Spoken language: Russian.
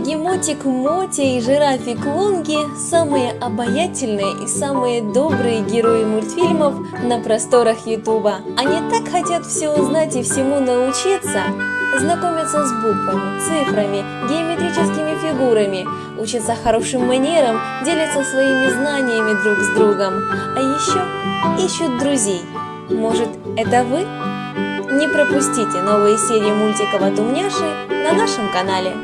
Бегемотик Мотя и жирафик Лунги – самые обаятельные и самые добрые герои мультфильмов на просторах Ютуба. Они так хотят все узнать и всему научиться, знакомятся с буквами, цифрами, геометрическими фигурами, учатся хорошим манерам, делятся своими знаниями друг с другом, а еще ищут друзей. Может, это вы? Не пропустите новые серии мультиков от Умняши на нашем канале.